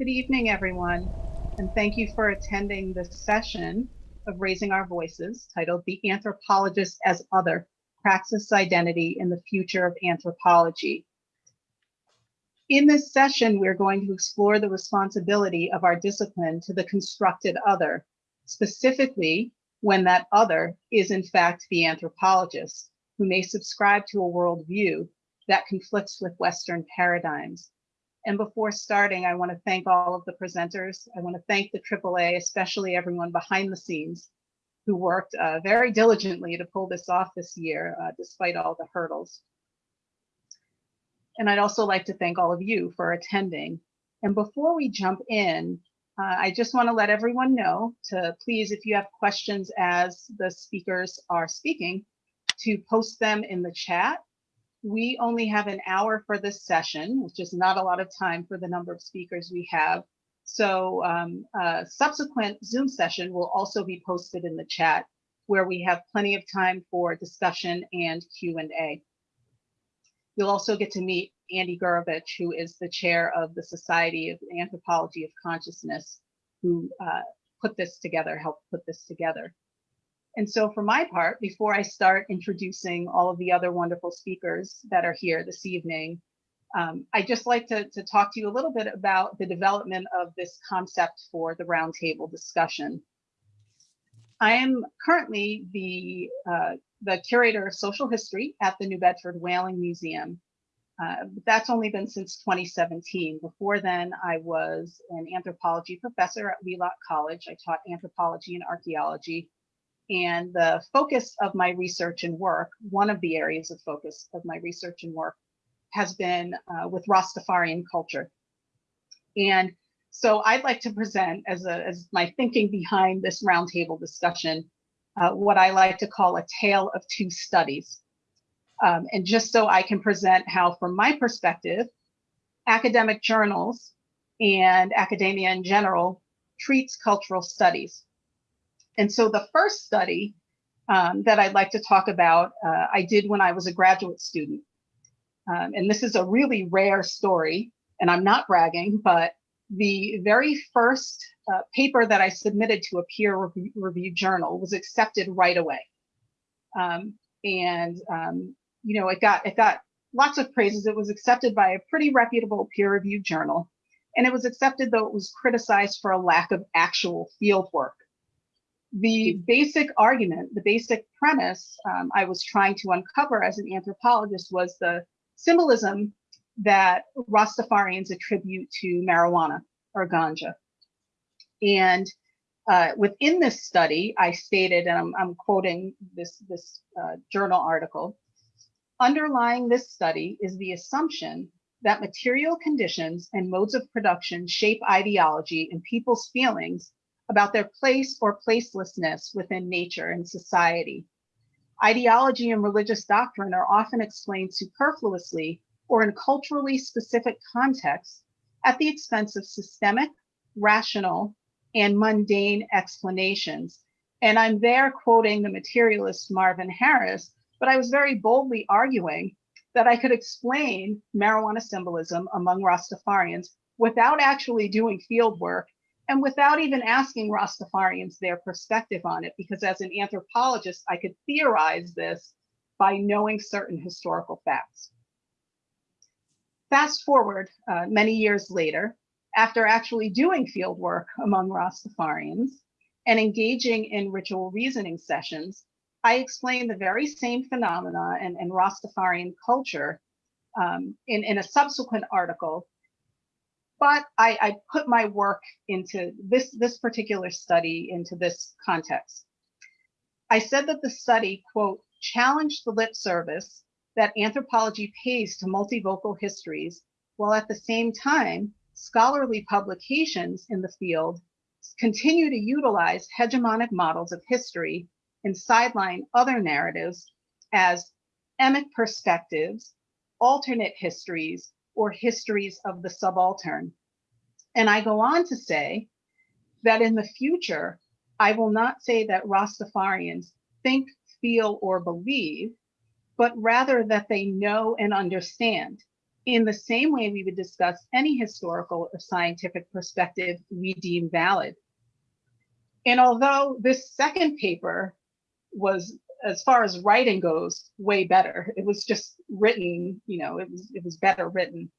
Good evening, everyone, and thank you for attending this session of Raising Our Voices titled The Anthropologist as Other, Praxis Identity in the Future of Anthropology. In this session, we're going to explore the responsibility of our discipline to the constructed other, specifically when that other is in fact the anthropologist, who may subscribe to a worldview that conflicts with Western paradigms. And before starting, I want to thank all of the presenters. I want to thank the AAA, especially everyone behind the scenes who worked uh, very diligently to pull this off this year, uh, despite all the hurdles. And I'd also like to thank all of you for attending. And before we jump in, uh, I just want to let everyone know to please, if you have questions as the speakers are speaking, to post them in the chat we only have an hour for this session, which is not a lot of time for the number of speakers we have. So um, a subsequent Zoom session will also be posted in the chat where we have plenty of time for discussion and Q&A. You'll also get to meet Andy Gurovich, who is the chair of the Society of Anthropology of Consciousness, who uh, put this together, helped put this together. And so for my part, before I start introducing all of the other wonderful speakers that are here this evening, um, I'd just like to, to talk to you a little bit about the development of this concept for the roundtable discussion. I am currently the, uh, the curator of social history at the New Bedford Whaling Museum. Uh, that's only been since 2017. Before then, I was an anthropology professor at Wheelock College. I taught anthropology and archaeology and the focus of my research and work, one of the areas of focus of my research and work has been uh, with Rastafarian culture. And so I'd like to present as, a, as my thinking behind this roundtable discussion, uh, what I like to call a tale of two studies. Um, and just so I can present how, from my perspective, academic journals and academia in general treats cultural studies. And so the first study um, that I'd like to talk about, uh, I did when I was a graduate student. Um, and this is a really rare story, and I'm not bragging, but the very first uh, paper that I submitted to a peer review, review journal was accepted right away. Um, and um, you know, it got it got lots of praises. It was accepted by a pretty reputable peer reviewed journal, and it was accepted though it was criticized for a lack of actual field work the basic argument, the basic premise um, I was trying to uncover as an anthropologist was the symbolism that Rastafarians attribute to marijuana or ganja. And uh, within this study, I stated, and I'm, I'm quoting this, this uh, journal article, underlying this study is the assumption that material conditions and modes of production shape ideology and people's feelings about their place or placelessness within nature and society. Ideology and religious doctrine are often explained superfluously or in culturally specific contexts at the expense of systemic, rational, and mundane explanations. And I'm there quoting the materialist Marvin Harris, but I was very boldly arguing that I could explain marijuana symbolism among Rastafarians without actually doing field work and without even asking Rastafarians their perspective on it, because as an anthropologist, I could theorize this by knowing certain historical facts. Fast forward uh, many years later, after actually doing field work among Rastafarians and engaging in ritual reasoning sessions, I explained the very same phenomena and, and Rastafarian culture um, in, in a subsequent article but I, I put my work into this, this particular study into this context. I said that the study, quote, challenged the lip service that anthropology pays to multivocal histories, while at the same time, scholarly publications in the field continue to utilize hegemonic models of history and sideline other narratives as emic perspectives, alternate histories, or histories of the subaltern. And I go on to say that in the future, I will not say that Rastafarians think, feel, or believe, but rather that they know and understand in the same way we would discuss any historical or scientific perspective we deem valid. And although this second paper was, as far as writing goes, way better, it was just written, you know, it was, it was better written.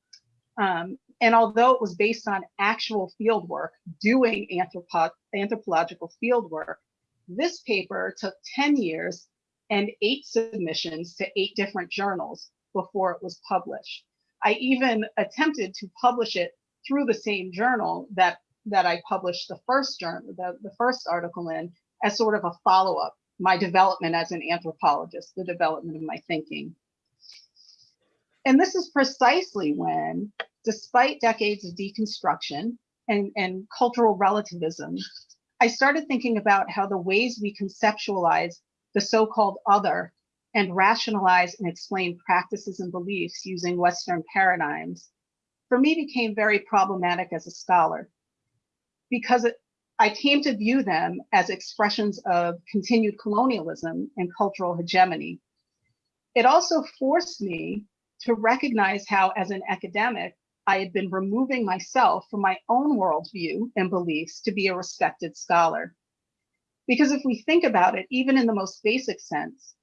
Um, and although it was based on actual field work, doing anthropo anthropological field work, this paper took 10 years and eight submissions to eight different journals before it was published. I even attempted to publish it through the same journal that that I published the first journal, the, the first article in as sort of a follow-up, my development as an anthropologist, the development of my thinking. And this is precisely when, despite decades of deconstruction and, and cultural relativism, I started thinking about how the ways we conceptualize the so-called other and rationalize and explain practices and beliefs using Western paradigms, for me became very problematic as a scholar because it, I came to view them as expressions of continued colonialism and cultural hegemony. It also forced me to recognize how, as an academic, I had been removing myself from my own worldview and beliefs to be a respected scholar. Because if we think about it, even in the most basic sense,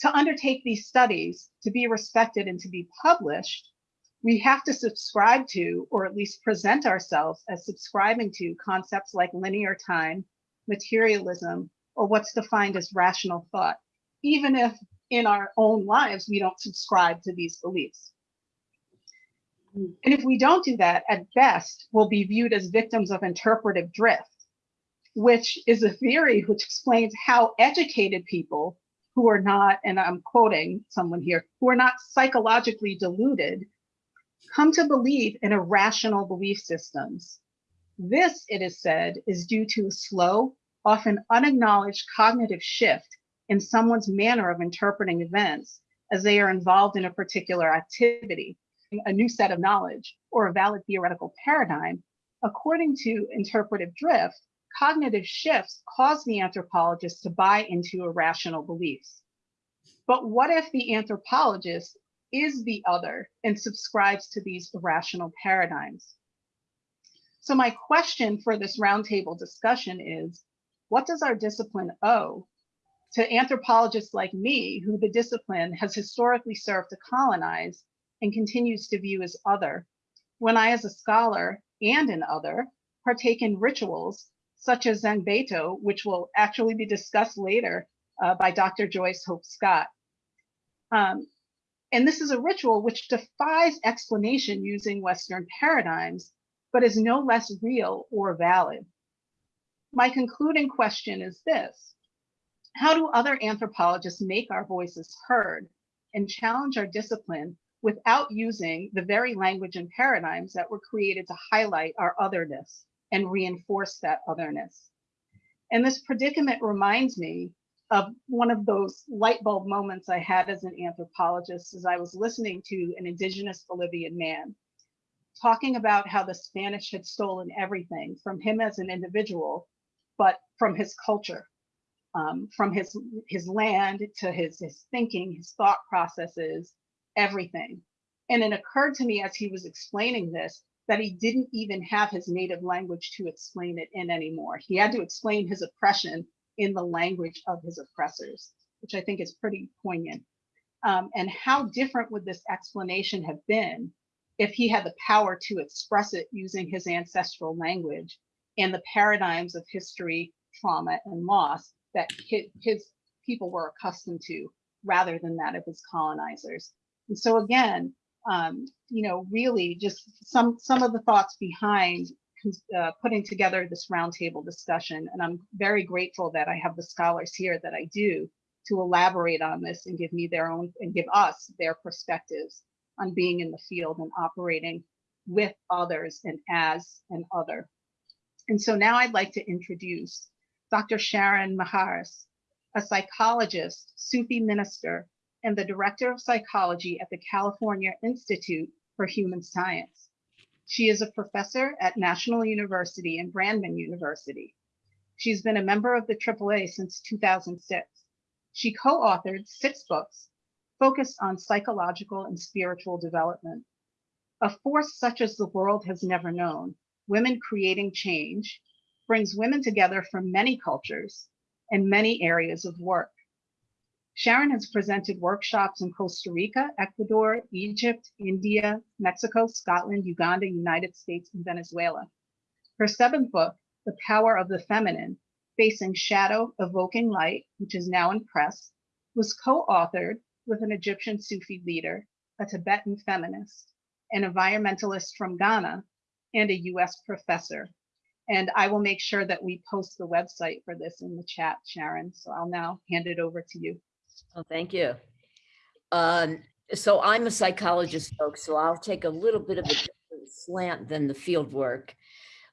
to undertake these studies, to be respected and to be published, we have to subscribe to, or at least present ourselves as subscribing to concepts like linear time, materialism, or what's defined as rational thought, even if in our own lives we don't subscribe to these beliefs. And if we don't do that, at best, we'll be viewed as victims of interpretive drift, which is a theory which explains how educated people who are not, and I'm quoting someone here, who are not psychologically deluded, come to believe in irrational belief systems. This, it is said, is due to a slow, often unacknowledged cognitive shift in someone's manner of interpreting events as they are involved in a particular activity, a new set of knowledge, or a valid theoretical paradigm. According to interpretive drift, cognitive shifts cause the anthropologist to buy into irrational beliefs. But what if the anthropologist is the other and subscribes to these irrational paradigms? So my question for this roundtable discussion is, what does our discipline owe to anthropologists like me, who the discipline has historically served to colonize and continues to view as other, when I as a scholar and an other partake in rituals such as Zen Beito, which will actually be discussed later uh, by Dr. Joyce Hope Scott. Um, and this is a ritual which defies explanation using Western paradigms, but is no less real or valid. My concluding question is this. How do other anthropologists make our voices heard and challenge our discipline without using the very language and paradigms that were created to highlight our otherness and reinforce that otherness? And this predicament reminds me of one of those light bulb moments I had as an anthropologist as I was listening to an indigenous Bolivian man talking about how the Spanish had stolen everything from him as an individual, but from his culture, um, from his his land to his his thinking, his thought processes, everything. And it occurred to me as he was explaining this that he didn't even have his native language to explain it in anymore. He had to explain his oppression in the language of his oppressors, which I think is pretty poignant. Um, and how different would this explanation have been if he had the power to express it using his ancestral language and the paradigms of history, trauma, and loss that his, people were accustomed to rather than that of his colonizers. And so again, um, you know, really just some some of the thoughts behind uh, putting together this roundtable discussion. And I'm very grateful that I have the scholars here that I do to elaborate on this and give me their own and give us their perspectives on being in the field and operating with others and as an other. And so now I'd like to introduce Dr. Sharon Mijares, a psychologist, Sufi minister, and the director of psychology at the California Institute for Human Science. She is a professor at National University and Brandman University. She's been a member of the AAA since 2006. She co-authored six books focused on psychological and spiritual development. A force such as the world has never known, women creating change, brings women together from many cultures and many areas of work. Sharon has presented workshops in Costa Rica, Ecuador, Egypt, India, Mexico, Scotland, Uganda, United States, and Venezuela. Her seventh book, The Power of the Feminine, Facing Shadow, Evoking Light, which is now in press, was co-authored with an Egyptian Sufi leader, a Tibetan feminist, an environmentalist from Ghana, and a US professor. And I will make sure that we post the website for this in the chat, Sharon. So I'll now hand it over to you. Oh, thank you. Um, so I'm a psychologist, folks, so I'll take a little bit of a different slant than the field work.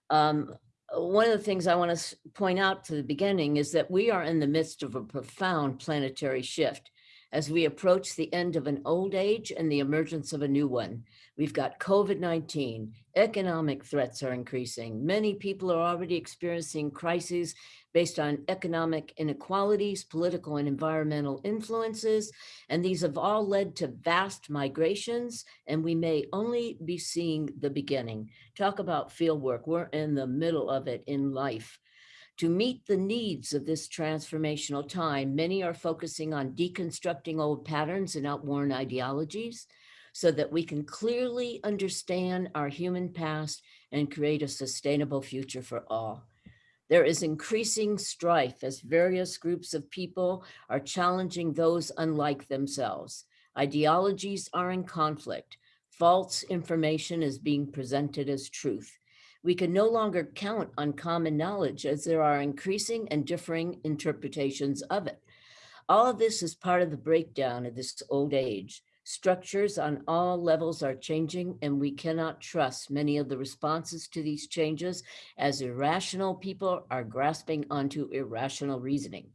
Um, one of the things I want to point out to the beginning is that we are in the midst of a profound planetary shift as we approach the end of an old age and the emergence of a new one. We've got COVID-19, economic threats are increasing. Many people are already experiencing crises based on economic inequalities, political and environmental influences, and these have all led to vast migrations, and we may only be seeing the beginning. Talk about fieldwork, we're in the middle of it in life. To meet the needs of this transformational time, many are focusing on deconstructing old patterns and outworn ideologies so that we can clearly understand our human past and create a sustainable future for all. There is increasing strife as various groups of people are challenging those unlike themselves. Ideologies are in conflict. False information is being presented as truth we can no longer count on common knowledge as there are increasing and differing interpretations of it. All of this is part of the breakdown of this old age. Structures on all levels are changing and we cannot trust many of the responses to these changes as irrational people are grasping onto irrational reasoning.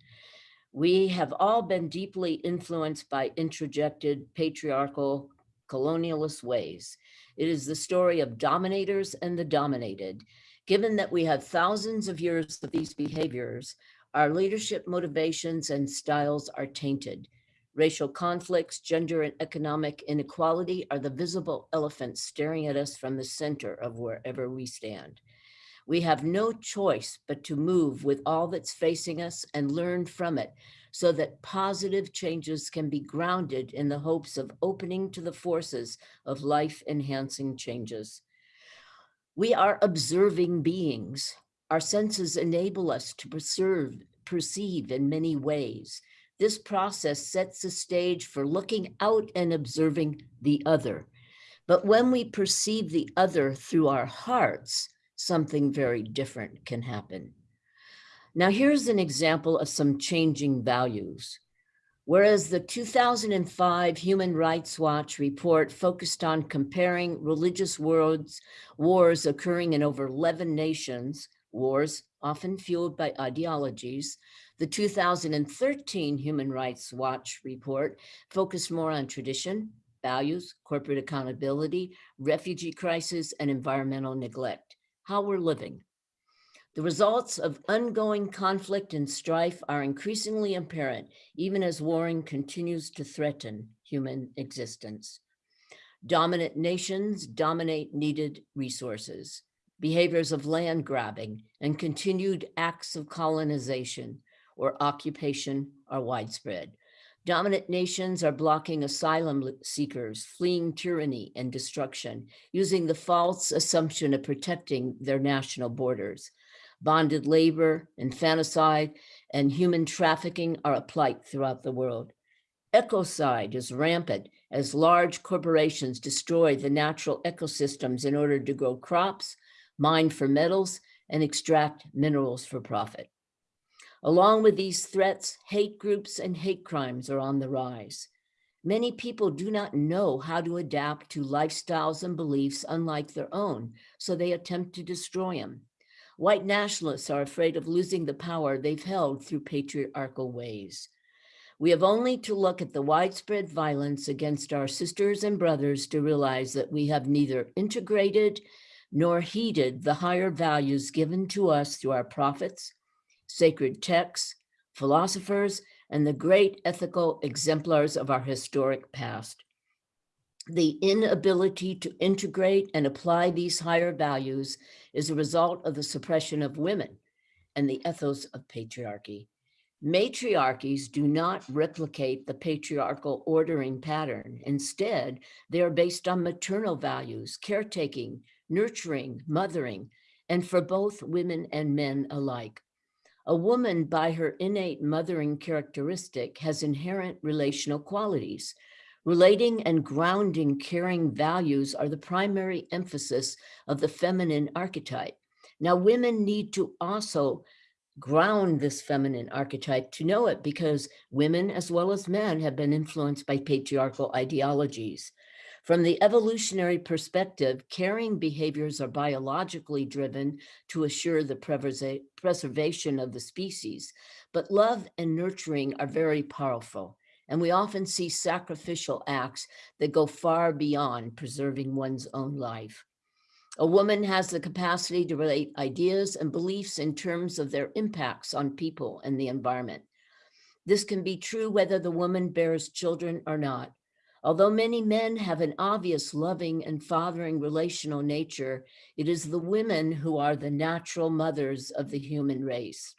We have all been deeply influenced by introjected patriarchal colonialist ways. It is the story of dominators and the dominated. Given that we have thousands of years of these behaviors, our leadership motivations and styles are tainted. Racial conflicts, gender and economic inequality are the visible elephants staring at us from the center of wherever we stand. We have no choice but to move with all that's facing us and learn from it so that positive changes can be grounded in the hopes of opening to the forces of life enhancing changes. We are observing beings. Our senses enable us to preserve, perceive in many ways. This process sets the stage for looking out and observing the other. But when we perceive the other through our hearts, something very different can happen. Now here's an example of some changing values. Whereas the 2005 Human Rights Watch report focused on comparing religious worlds, wars occurring in over 11 nations, wars often fueled by ideologies, the 2013 Human Rights Watch report focused more on tradition, values, corporate accountability, refugee crisis, and environmental neglect, how we're living. The results of ongoing conflict and strife are increasingly apparent, even as warring continues to threaten human existence. Dominant nations dominate needed resources. Behaviors of land grabbing and continued acts of colonization or occupation are widespread. Dominant nations are blocking asylum seekers, fleeing tyranny and destruction, using the false assumption of protecting their national borders. Bonded labor, infanticide, and human trafficking are a plight throughout the world. Ecocide is rampant as large corporations destroy the natural ecosystems in order to grow crops, mine for metals, and extract minerals for profit. Along with these threats, hate groups and hate crimes are on the rise. Many people do not know how to adapt to lifestyles and beliefs unlike their own, so they attempt to destroy them. White nationalists are afraid of losing the power they've held through patriarchal ways. We have only to look at the widespread violence against our sisters and brothers to realize that we have neither integrated nor heeded the higher values given to us through our prophets, sacred texts, philosophers, and the great ethical exemplars of our historic past. The inability to integrate and apply these higher values is a result of the suppression of women and the ethos of patriarchy. Matriarchies do not replicate the patriarchal ordering pattern. Instead, they are based on maternal values, caretaking, nurturing, mothering, and for both women and men alike. A woman, by her innate mothering characteristic, has inherent relational qualities. Relating and grounding caring values are the primary emphasis of the feminine archetype. Now, women need to also ground this feminine archetype to know it because women as well as men have been influenced by patriarchal ideologies. From the evolutionary perspective, caring behaviors are biologically driven to assure the preservation of the species, but love and nurturing are very powerful. And we often see sacrificial acts that go far beyond preserving one's own life. A woman has the capacity to relate ideas and beliefs in terms of their impacts on people and the environment. This can be true whether the woman bears children or not. Although many men have an obvious loving and fathering relational nature, it is the women who are the natural mothers of the human race.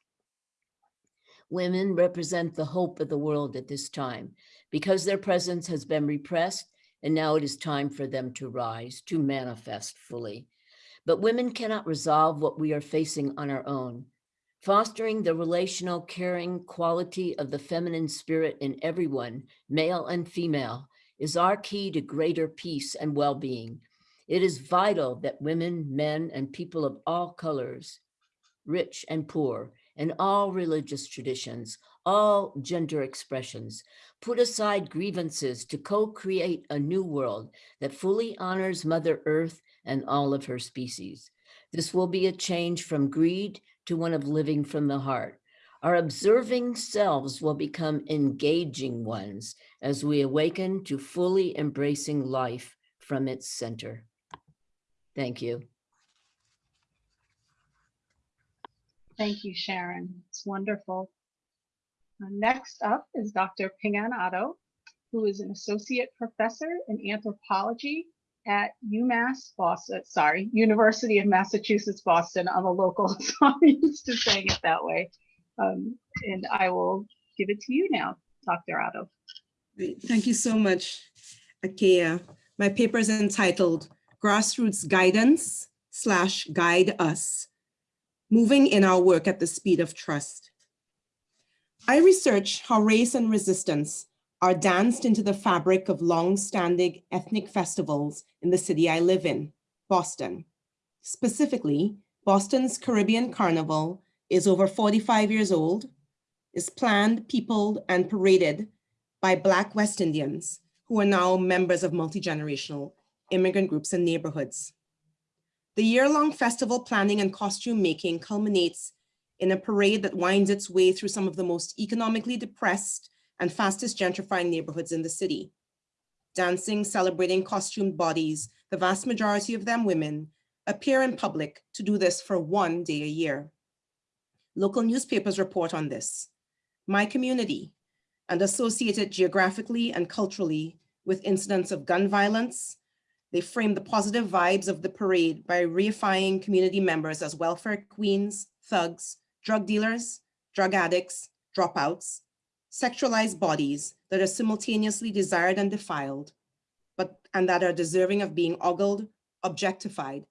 Women represent the hope of the world at this time because their presence has been repressed and now it is time for them to rise, to manifest fully. But women cannot resolve what we are facing on our own. Fostering the relational, caring quality of the feminine spirit in everyone, male and female, is our key to greater peace and well-being. It is vital that women, men, and people of all colors, rich and poor, and all religious traditions, all gender expressions, put aside grievances to co-create a new world that fully honors Mother Earth and all of her species. This will be a change from greed to one of living from the heart. Our observing selves will become engaging ones as we awaken to fully embracing life from its center. Thank you. Thank you, Sharon. It's wonderful. Uh, Next up is Dr. Pingan Otto, who is an associate professor in anthropology at UMass Boston, sorry, University of Massachusetts Boston. I'm a local, so I'm used to saying it that way. Um, and I will give it to you now, Dr. Otto. Thank you so much, Akeia. My paper is entitled Grassroots Guidance slash Guide Us, Moving in Our Work at the Speed of Trust. I research how race and resistance are danced into the fabric of long-standing ethnic festivals in the city I live in, Boston. Specifically, Boston's Caribbean Carnival is over 45 years old, is planned, peopled, and paraded by Black West Indians, who are now members of multi-generational immigrant groups and neighborhoods. The year-long festival planning and costume making culminates in a parade that winds its way through some of the most economically depressed and fastest gentrifying neighborhoods in the city. Dancing, celebrating costumed bodies, the vast majority of them women, appear in public to do this for one day a year. Local newspapers report on this. My community, and associated geographically and culturally with incidents of gun violence, they frame the positive vibes of the parade by reifying community members as welfare queens, thugs, drug dealers, drug addicts, dropouts, sexualized bodies that are simultaneously desired and defiled, but and that are deserving of being ogled, objectified,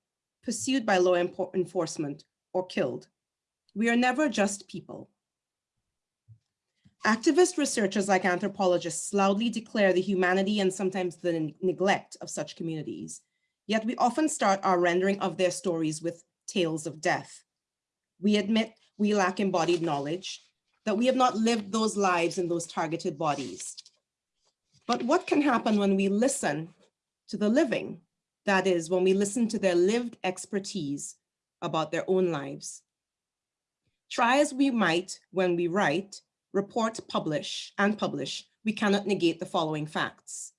pursued by law enforcement, or killed. We are never just people. Activist researchers like anthropologists loudly declare the humanity and sometimes the neglect of such communities. Yet we often start our rendering of their stories with tales of death. We admit we lack embodied knowledge, that we have not lived those lives in those targeted bodies. But what can happen when we listen to the living? That is, when we listen to their lived expertise about their own lives. Try as we might when we write, report, publish, and publish, we cannot negate the following facts.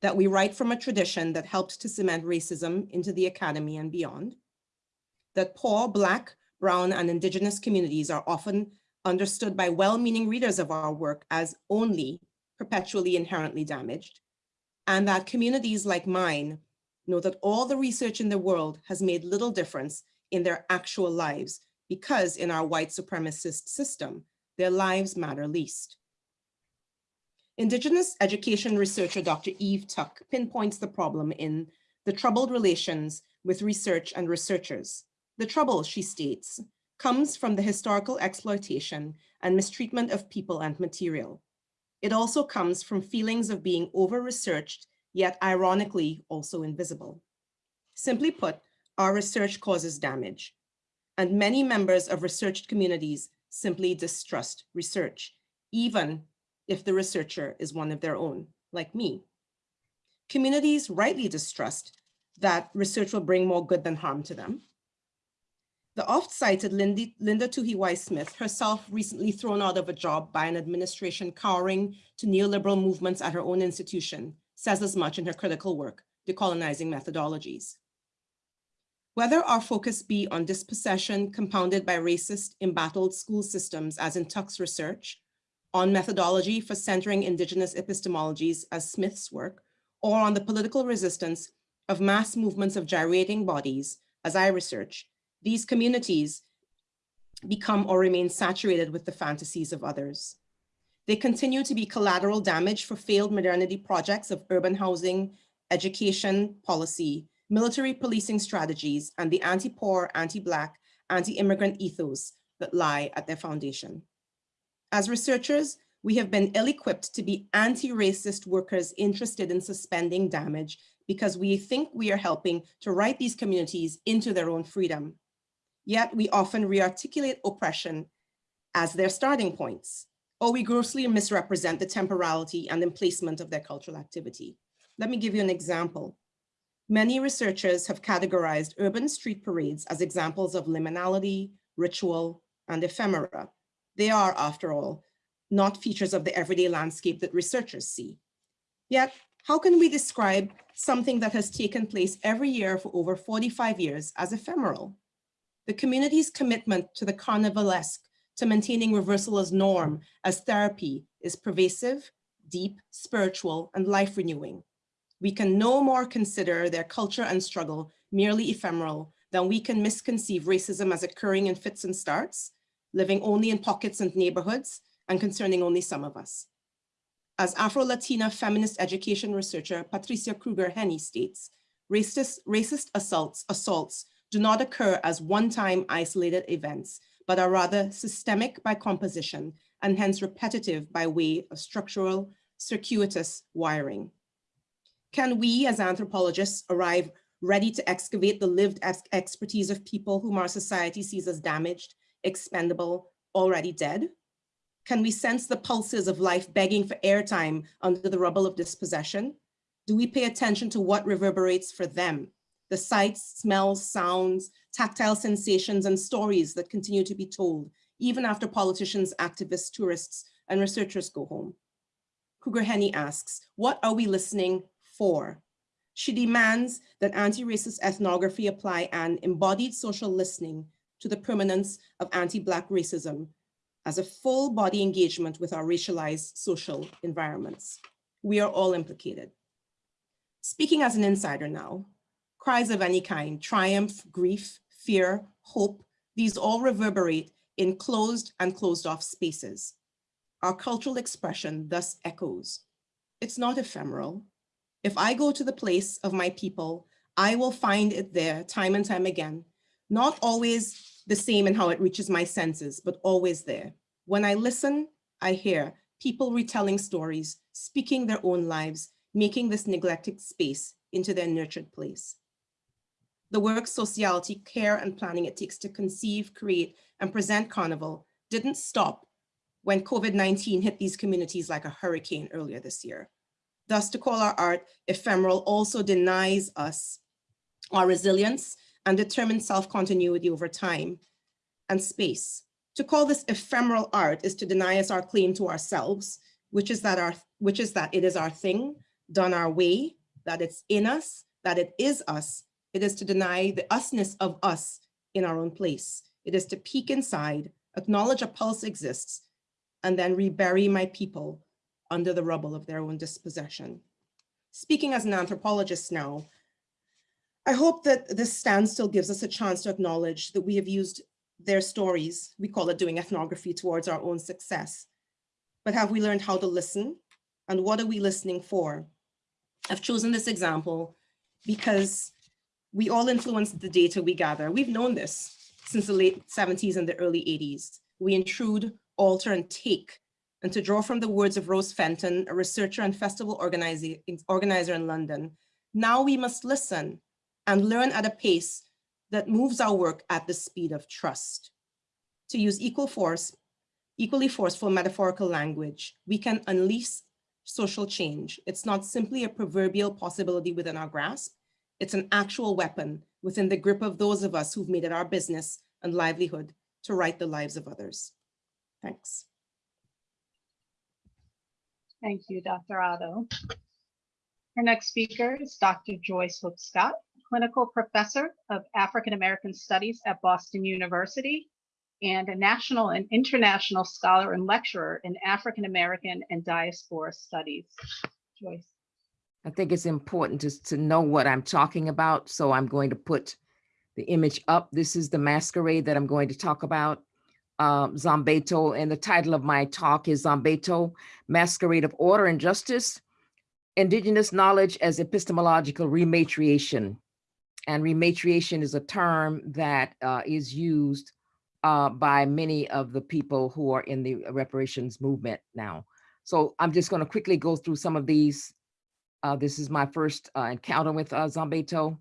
That we write from a tradition that helped to cement racism into the academy and beyond. That poor Black, Brown, and Indigenous communities are often understood by well-meaning readers of our work as only perpetually inherently damaged. and that communities like mine know that all the research in the world has made little difference in their actual lives because in our white supremacist system, their lives matter least. Indigenous education researcher Dr. Eve Tuck pinpoints the problem in the troubled relations with research and researchers. The trouble, she states, comes from the historical exploitation and mistreatment of people and material. It also comes from feelings of being over-researched, yet ironically also invisible. Simply put, our research causes damage, and many members of researched communities simply distrust research, even if the researcher is one of their own, like me. Communities rightly distrust that research will bring more good than harm to them. The oft-cited Linda, Tuhiwai Smith, herself recently thrown out of a job by an administration cowering to neoliberal movements at her own institution, says as much in her critical work, Decolonizing Methodologies. Whether our focus be on dispossession compounded by racist, embattled school systems as in Tuck's research, on methodology for centering indigenous epistemologies as Smith's work, or on the political resistance of mass movements of gyrating bodies, as I research, these communities become or remain saturated with the fantasies of others. They continue to be collateral damage for failed modernity projects of urban housing, education policy, military policing strategies, and the anti-poor, anti-Black, anti-immigrant ethos that lie at their foundation. As researchers, we have been ill-equipped to be anti-racist workers interested in suspending damage because we think we are helping to write these communities into their own freedom. Yet we often rearticulate oppression as their starting points, or we grossly misrepresent the temporality and emplacement of their cultural activity. Let me give you an example. Many researchers have categorized urban street parades as examples of liminality, ritual, and ephemera. They are, after all, not features of the everyday landscape that researchers see. Yet, how can we describe something that has taken place every year for over 45 years as ephemeral? The community's commitment to the carnivalesque, to maintaining reversal as norm, as therapy, is pervasive, deep, spiritual, and life renewing. We can no more consider their culture and struggle merely ephemeral than we can misconceive racism as occurring in fits and starts, living only in pockets and neighborhoods, and concerning only some of us. As Afro-Latina feminist education researcher Patricia Krueger-Henney states, racist, racist assaults, assaults do not occur as one-time isolated events, but are rather systemic by composition and hence repetitive by way of structural, circuitous wiring. Can we as anthropologists arrive ready to excavate the lived ex expertise of people whom our society sees as damaged, expendable, already dead? Can we sense the pulses of life begging for airtime under the rubble of dispossession? Do we pay attention to what reverberates for them? The sights, smells, sounds, tactile sensations, and stories that continue to be told, even after politicians, activists, tourists, and researchers go home. Krueger-Henney asks, what are we listening for? She demands that anti-racist ethnography apply an embodied social listening to the permanence of anti-Black racism as a full body engagement with our racialized social environments. We are all implicated. Speaking as an insider now, cries of any kind, triumph, grief, fear, hope, these all reverberate in closed and closed off spaces. Our cultural expression thus echoes. It's not ephemeral. If I go to the place of my people, I will find it there time and time again, not always the same in how it reaches my senses, but always there. When I listen, I hear people retelling stories, speaking their own lives, making this neglected space into their nurtured place. The work, sociality, care, and planning it takes to conceive, create, and present Carnival didn't stop when COVID-19 hit these communities like a hurricane earlier this year. Thus, to call our art ephemeral also denies us our resilience and determined self-continuity over time and space. To call this ephemeral art is to deny us our claim to ourselves, which is that our which is that it is our thing, done our way, that it's in us, that it is us. It is to deny the usness of us in our own place. It is to peek inside, acknowledge a pulse exists, and then rebury my people under the rubble of their own dispossession. speaking as an anthropologist now, I hope that this standstill gives us a chance to acknowledge that we have used their stories, we call it doing ethnography towards our own success. But have we learned how to listen? And what are we listening for? I've chosen this example because we all influence the data we gather. We've known this since the late 70s and the early 80s. We intrude, alter, and take. And to draw from the words of Rose Fenton, a researcher and festival organizer, in London, now we must listen and learn at a pace that moves our work at the speed of trust. To use equal force, equally forceful metaphorical language, we can unleash social change. It's not simply a proverbial possibility within our grasp, it's an actual weapon within the grip of those of us who've made it our business and livelihood to write the lives of others. Thanks. Thank you, Dr. Otto. Our next speaker is Dr. Joyce Hope Scott, Clinical Professor of African American Studies at Boston University and a national and international scholar and lecturer in African American and diaspora studies. Joyce. I think it's important just to know what I'm talking about. So I'm going to put the image up. This is the masquerade that I'm going to talk about. Um, Zombeto, and the title of my talk is Zombeto, Masquerade of Order and Justice, Indigenous Knowledge as Epistemological Rematriation. And rematriation is a term that uh, is used uh, by many of the people who are in the reparations movement now. So I'm just going to quickly go through some of these. Uh, this is my first uh, encounter with uh, Zombeto.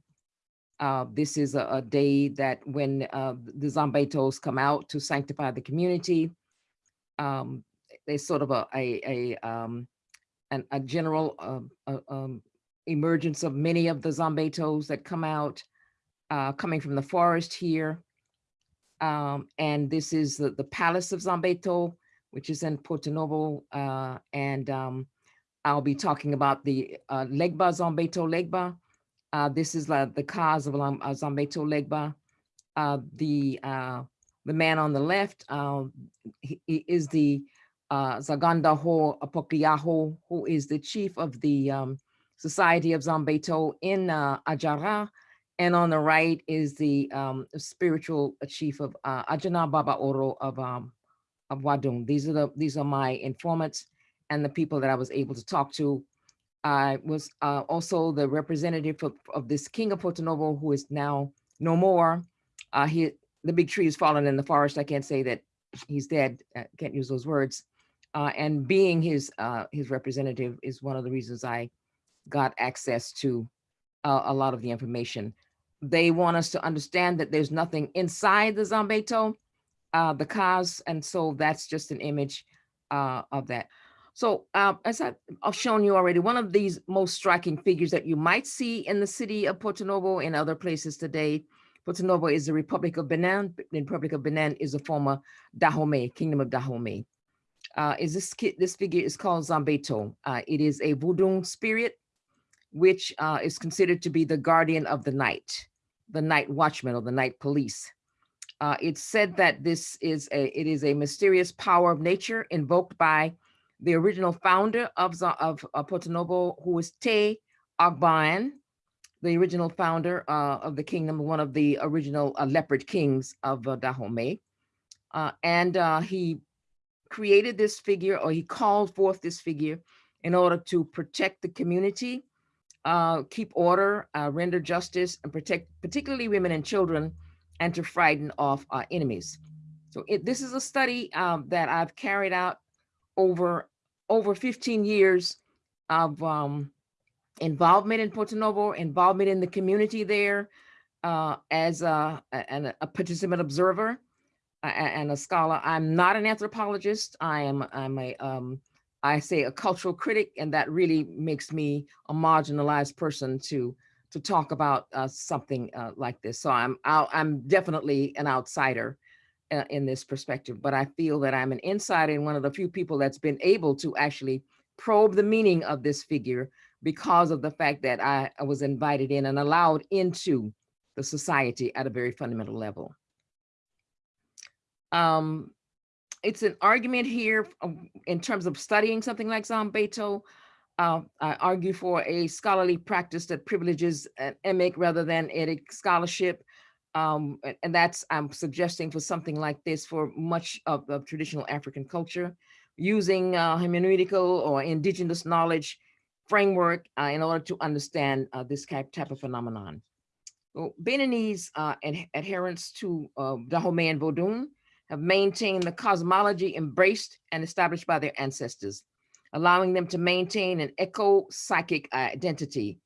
Uh, this is a, a day that when uh, the Zombetos come out to sanctify the community, um, there's sort of a, a, a, um, an, a general uh, um, emergence of many of the Zombetos that come out, uh, coming from the forest here. Um, and this is the, the Palace of Zombeto, which is in Porto Novo. Uh, and um, I'll be talking about the Legba Zombeto Legba. Uh, this is uh, the cause of uh, Zombeto Legba. Uh, the uh, the man on the left uh, he, he is the uh, Zaganda Ho Apokliaho, who is the chief of the um, Society of Zombeto in Ajara. And on the right is the um, spiritual chief of uh, Ajana Baba Oro of, um, of Wadum. These are the these are my informants and the people that I was able to talk to. I was uh, also the representative of, of this king of Porto Novo, who is now no more. Uh, he, the big tree is fallen in the forest. I can't say that he's dead. I can't use those words. Uh, and being his uh, his representative is one of the reasons I got access to uh, a lot of the information. They want us to understand that there's nothing inside the Zombeto, uh, the cause, and so that's just an image of that. So uh, as I've shown you already, one of these most striking figures that you might see in the city of Porto Novo and other places today, Porto Novo is the Republic of Benin. The Republic of Benin is a former Dahomey, Kingdom of Dahomey. Uh, is this this figure is called Zambeto. Uh, it is a voodoo spirit, which uh, is considered to be the guardian of the night, the night watchman or the night police. Uh, it's said that this is a it is a mysterious power of nature invoked by the original founder of, of, of Porto Novo, who is Te Agban, the original founder uh, of the kingdom, one of the original uh, leopard kings of uh, Dahomey. Uh, and uh, he created this figure, or he called forth this figure in order to protect the community, uh, keep order, uh, render justice, and protect particularly women and children, and to frighten off our enemies. So it, this is a study um, that I've carried out over over 15 years of um, involvement in Porto Novo, involvement in the community there uh, as a, a, a participant observer and a scholar. I'm not an anthropologist. I am I'm a um, I say a cultural critic, and that really makes me a marginalized person to to talk about uh, something uh, like this. So I'm I'll, I'm definitely an outsider uh, in this perspective, but I feel that I'm an insider and one of the few people that's been able to actually probe the meaning of this figure because of the fact that I, I was invited in and allowed into the society at a very fundamental level. Um, it's an argument here um, in terms of studying something like Zombeto. uh, I argue for a scholarly practice that privileges an emic rather than a scholarship. Um, and, that's, I'm suggesting for something like this for much of, of traditional African culture, using uh, hermeneutical or indigenous knowledge framework uh, in order to understand uh, this type, of phenomenon. Well, Beninese uh, ad- adherents to uh, Dahomey and Vodun have maintained the cosmology embraced and established by their ancestors, allowing them to maintain an eco-psychic identity.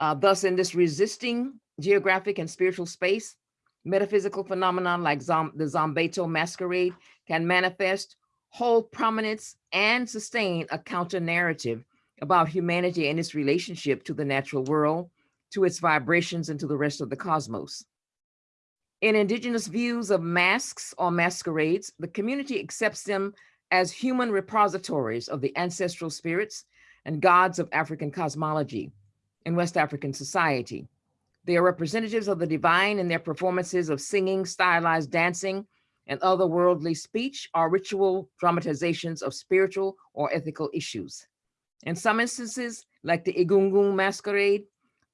Uh, thus, in this resisting geographic and spiritual space, metaphysical phenomenon like the Zangbeto masquerade can manifest, hold prominence, and sustain a counter narrative about humanity and its relationship to the natural world, to its vibrations, and to the rest of the cosmos. In indigenous views of masks or masquerades, the community accepts them as human repositories of the ancestral spirits and gods of African cosmology in West African society. They are representatives of the divine and their performances of singing, stylized dancing, and other worldly speech are ritual dramatizations of spiritual or ethical issues. In some instances, like the Egungun masquerade,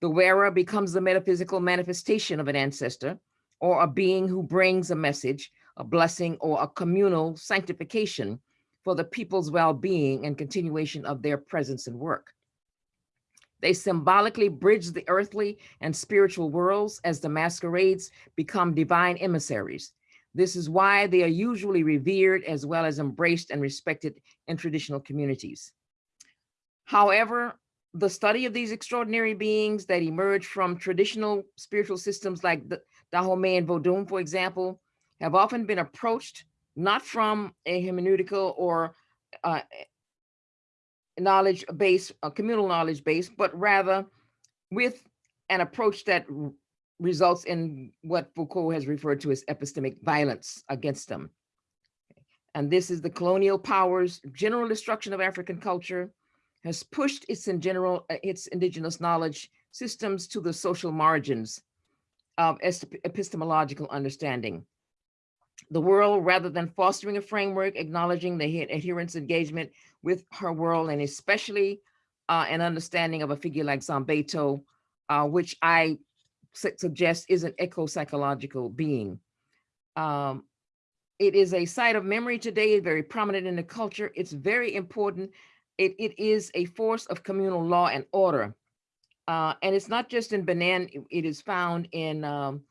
the wearer becomes the metaphysical manifestation of an ancestor or a being who brings a message, a blessing, or a communal sanctification for the people's well-being and continuation of their presence and work. They symbolically bridge the earthly and spiritual worlds as the masquerades become divine emissaries. This is why they are usually revered as well as embraced and respected in traditional communities. However, the study of these extraordinary beings that emerge from traditional spiritual systems like the Dahomey and Vodun, for example, have often been approached not from a hermeneutical or uh, knowledge base, a communal knowledge base, but rather with an approach that results in what Foucault has referred to as epistemic violence against them. And this is the colonial powers' general destruction of African culture has pushed its in general, uh, its indigenous knowledge systems to the social margins of epistemological understanding. The world, rather than fostering a framework, acknowledging the adherence engagement with her world, and especially uh, an understanding of a figure like Zangbeto, uh, which I su- suggest is an eco-psychological being. Um, it is a site of memory today, very prominent in the culture. It's very important. It, it is a force of communal law and order. Uh, and it's not just in Benin, it- is found in um,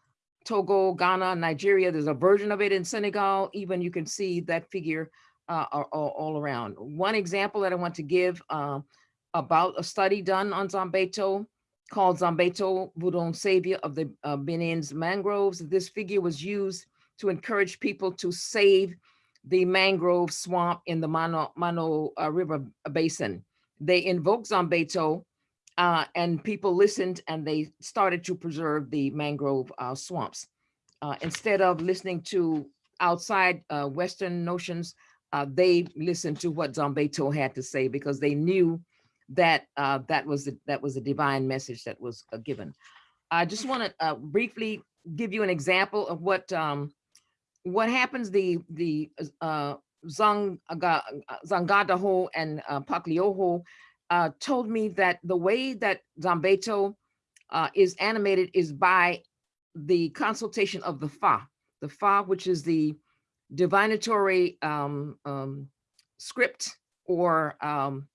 Togo, Ghana, Nigeria. There's a version of it in Senegal. Even you can see that figure uh, are all, around. One example that I want to give uh, about a study done on Zangbeto called Zangbeto Budon Savior of the uh, Benin's mangroves. This figure was used to encourage people to save the mangrove swamp in the Mono, Mono uh, River Basin. They invoked Zangbeto uh, and people listened and they started to preserve the mangrove uh, swamps. Uh, instead of listening to outside uh, Western notions, uh, they listened to what Zangbeto had to say because they knew that uh, that was the, that was a divine message that was uh, given. I just want to uh, briefly give you an example of what um, what happens. The the uh, Zanga, Zangadaho and uh, Paklioho uh, told me that the way that Zangbeto uh, is animated is by the consultation of the Fa, the Fa, which is the divinatory um, um, script or um,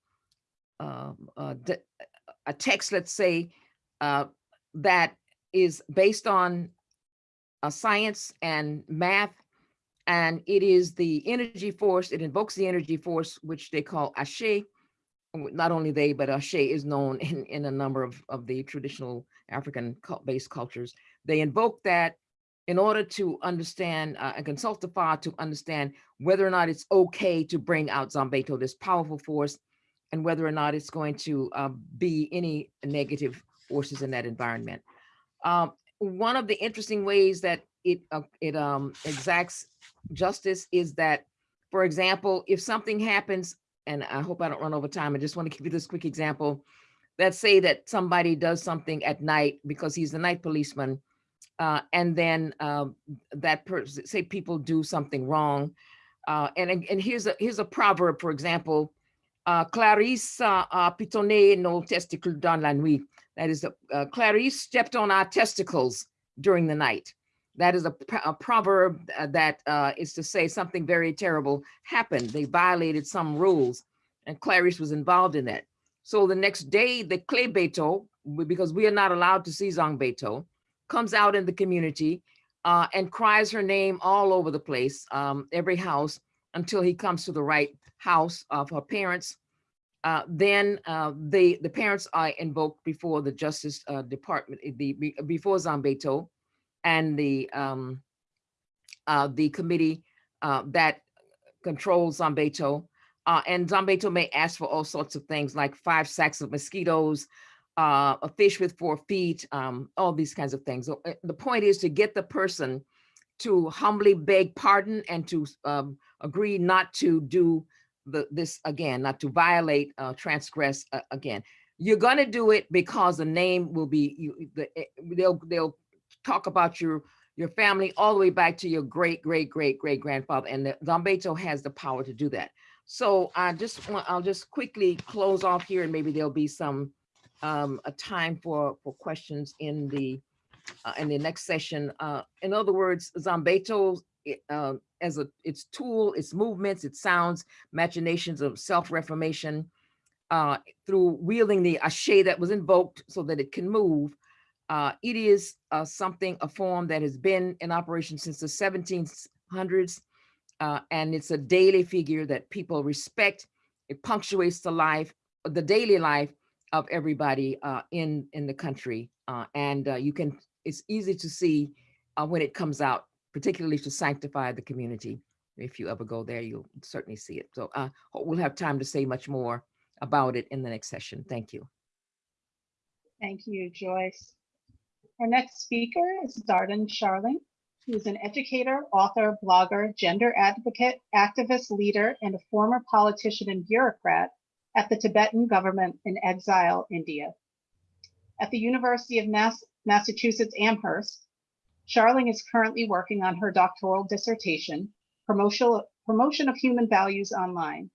uh, uh, d- a text, let's say, uh, that is based on uh, science and math. And it is the energy force, it invokes the energy force, which they call Ashe. Not only they, but Ashe is known in, in a number of, of the traditional African based cultures. They invoke that in order to understand uh, and consult the Fa to understand whether or not it's okay to bring out Zangbeto, this powerful force, and whether or not it's going to uh, be any negative forces in that environment. Um, one of the interesting ways that it uh, it um, exacts justice is that, for example, if something happens, and I hope I don't run over time, I just want to give you this quick example. Let's say that somebody does something at night because he's the night policeman, uh, and then um, that say people do something wrong, uh, and and here's a here's a proverb, for example, uh, Clarice uh, uh, Pitonnet no testicule dans la nuit. That is, uh, Clarice stepped on our testicles during the night. That is a, a proverb uh, that uh, is to say something very terrible happened. They violated some rules, and Clarice was involved in that. So the next day, the Clay Beto, because we are not allowed to see Zangbeto, comes out in the community uh, and cries her name all over the place, um, every house, until he comes to the right house of her parents. Uh, then uh, the the parents are invoked before the Justice uh, Department, eh, the before Zangbeto, and the um, uh, the committee uh, that controls Zangbeto. And Zangbeto may ask for all sorts of things like five sacks of mosquitoes, uh, a fish with four feet, um, all these kinds of things. So, uh, the point is to get the person to humbly beg pardon and to um, agree not to do the, this again, not to violate, uh, transgress uh, again. You're gonna do it because the name will be, you, the, eh, they'll, they'll talk about your, your family all the way back to your great, great, great, great grandfather. And the Zangbeto has the power to do that. So I just want, I'll just quickly close off here and maybe there'll be some, um, a time for, for questions in the, uh, in the next session. Uh, in other words, Zangbeto, uh, as a, its tool, its movements, its sounds, machinations of self-reformation, uh, through wielding the ashe that was invoked so that it can move. Uh, it is uh, something, a form that has been in operation since the 1700s. Uh, and it's a daily figure that people respect. It punctuates the life, the daily life of everybody uh, in in the country. Uh, and uh, you can, it's easy to see uh, when it comes out, particularly to sanctify the community. If you ever go there, you'll certainly see it. So uh, we'll have time to say much more about it in the next session. Thank you. Thank you, Joyce. Our next speaker is Dhardon Sharling, who is an educator, author, blogger, gender advocate, activist leader, and a former politician and bureaucrat at the Tibetan government in exile, India. At the University of Mass- Massachusetts Amherst, Sharling is currently working on her doctoral dissertation, Promotion, Promotion of Human Values Online,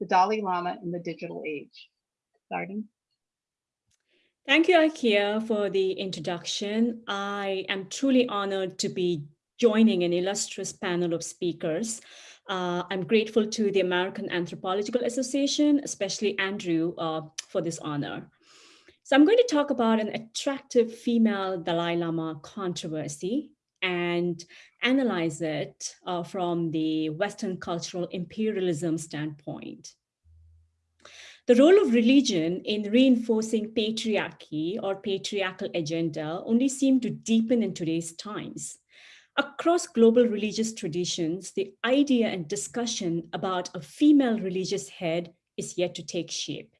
the Dalai Lama in the Digital Age. Dhardon? Thank you, Akeia, for the introduction. I am truly honored to be joining an illustrious panel of speakers. Uh, I'm grateful to the American Anthropological Association, especially Andrew, uh, for this honor. So I'm going to talk about an attractive female Dalai Lama controversy and analyze it uh, from the Western cultural imperialism standpoint. The role of religion in reinforcing patriarchy or patriarchal agenda only seemed to deepen in today's times. Across global religious traditions, the idea and discussion about a female religious head is yet to take shape.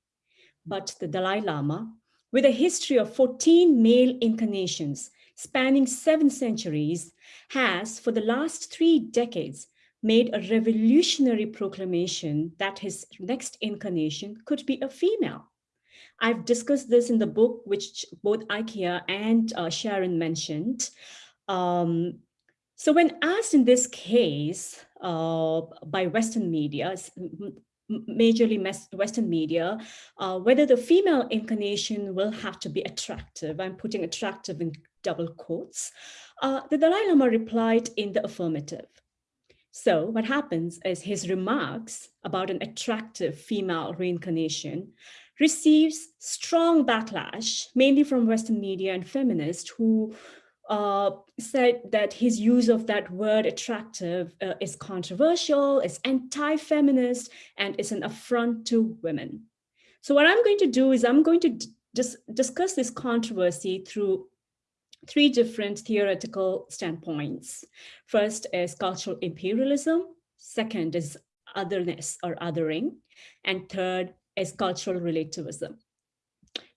But the Dalai Lama, with a history of 14 male incarnations spanning seven centuries, has, for the last three decades, made a revolutionary proclamation that his next incarnation could be a female. I've discussed this in the book, which both Akeia and uh, Sharon mentioned. Um, so when asked in this case uh, by Western media, majorly Western media, uh, whether the female incarnation will have to be attractive, I'm putting attractive in double quotes, uh, the Dalai Lama replied in the affirmative. So what happens is his remarks about an attractive female reincarnation receives strong backlash, mainly from Western media and feminists who uh, said that his use of that word attractive uh, is controversial, is anti-feminist, and is an affront to women. So what I'm going to do is I'm going to dis discuss this controversy through three different theoretical standpoints. First is cultural imperialism. Second is otherness or othering. And third is cultural relativism.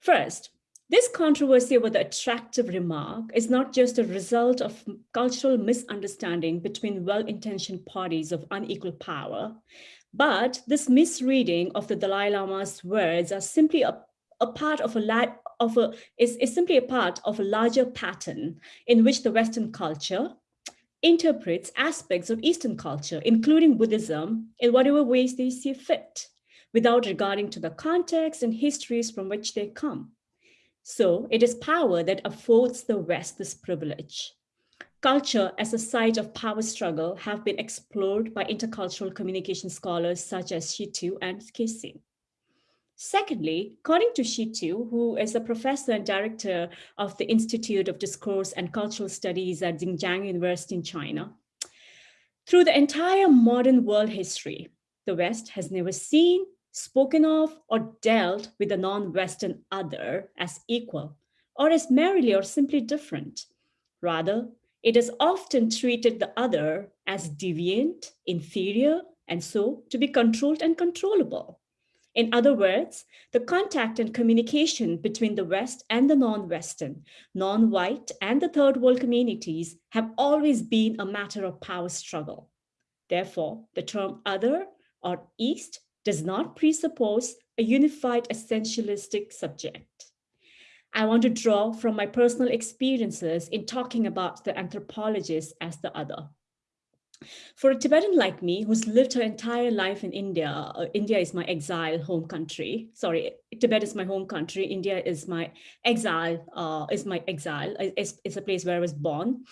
First, this controversy over the attractive remark is not just a result of cultural misunderstanding between well-intentioned parties of unequal power, but this misreading of the Dalai Lama's words are simply a, a part of a, of a is, is simply a part of a larger pattern in which the Western culture interprets aspects of Eastern culture, including Buddhism, in whatever ways they see fit. without regarding to the context and histories from which they come. So it is power that affords the West this privilege. Culture as a site of power struggle have been explored by intercultural communication scholars such as Shi-xu and Casey. Secondly, according to Shi-xu, who is a professor and director of the Institute of Discourse and Cultural Studies at Zhejiang University in China, through the entire modern world history, the West has never seen, spoken of, or dealt with the non-Western other as equal, or as merely or simply different. Rather, it has often treated the other as deviant, inferior, and so to be controlled and controllable. In other words, the contact and communication between the West and the non-Western, non-white and the third world communities have always been a matter of power struggle. Therefore, the term other or East does not presuppose a unified essentialistic subject. I want to draw from my personal experiences in talking about the anthropologist as the other. For a Tibetan like me, who's lived her entire life in India, uh, India is my exile home country. Sorry, Tibet is my home country. India is my exile, uh, is my exile, is, is a place where I was born.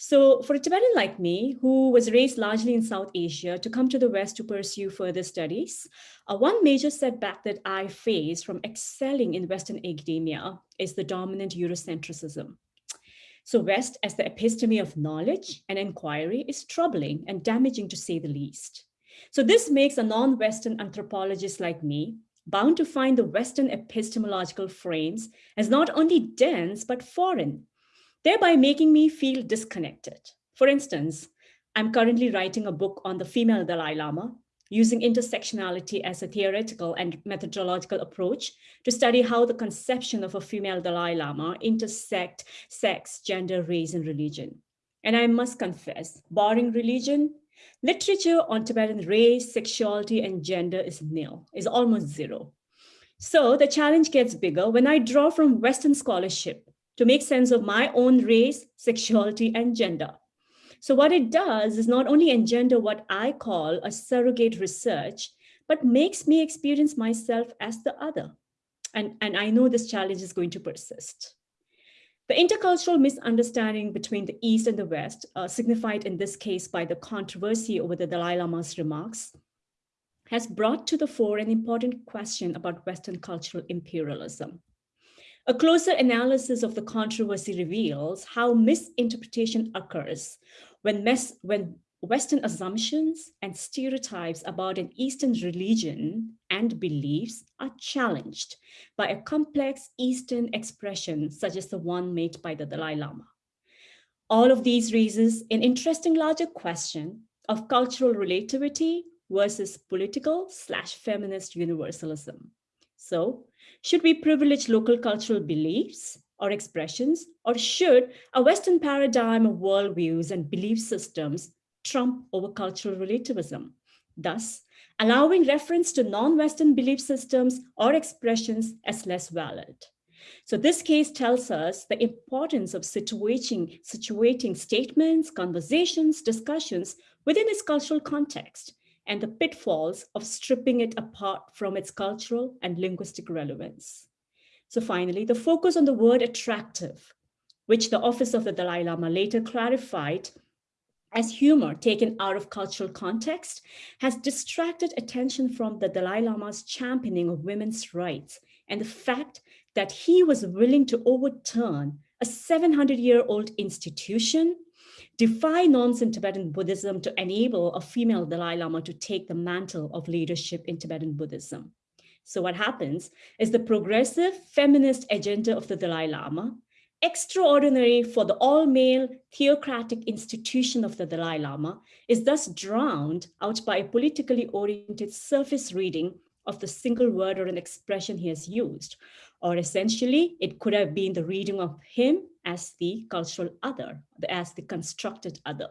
So for a Tibetan like me, who was raised largely in South Asia, to come to the West to pursue further studies, uh, one major setback that I face from excelling in Western academia is the dominant Eurocentricism. So West as the episteme of knowledge and inquiry is troubling and damaging to say the least. So this makes a non-Western anthropologist like me bound to find the Western epistemological frames as not only dense, but foreign, thereby making me feel disconnected. For instance, I'm currently writing a book on the female Dalai Lama, using intersectionality as a theoretical and methodological approach to study how the conception of a female Dalai Lama intersect sex, gender, race, and religion. And I must confess, barring religion, literature on Tibetan race, sexuality, and gender is nil, is almost zero. So the challenge gets bigger when I draw from Western scholarship to make sense of my own race, sexuality, and gender. So what it does is not only engender what I call a surrogate research, but makes me experience myself as the other. And, and I know this challenge is going to persist. The intercultural misunderstanding between the East and the West, uh, signified in this case by the controversy over the Dalai Lama's remarks, has brought to the fore an important question about Western cultural imperialism. A closer analysis of the controversy reveals how misinterpretation occurs when, when Western assumptions and stereotypes about an Eastern religion and beliefs are challenged by a complex Eastern expression such as the one made by the Dalai Lama. All of these raises an interesting larger question of cultural relativity versus political slash feminist universalism. So should we privilege local cultural beliefs or expressions, or should a Western paradigm of worldviews and belief systems trump over cultural relativism, thus allowing reference to non-Western belief systems or expressions as less valid. So this case tells us the importance of situating, situating statements, conversations, discussions within its cultural context and the pitfalls of stripping it apart from its cultural and linguistic relevance. So finally, the focus on the word attractive, which the office of the Dalai Lama later clarified as humor taken out of cultural context, has distracted attention from the Dalai Lama's championing of women's rights and the fact that he was willing to overturn a 700-year-old institution, defy norms in Tibetan Buddhism to enable a female Dalai Lama to take the mantle of leadership in Tibetan Buddhism. So what happens is the progressive feminist agenda of the Dalai Lama, extraordinary for the all-male theocratic institution of the Dalai Lama, is thus drowned out by a politically oriented surface reading of the single word or an expression he has used. Or essentially, it could have been the reading of him as the cultural other, as the constructed other.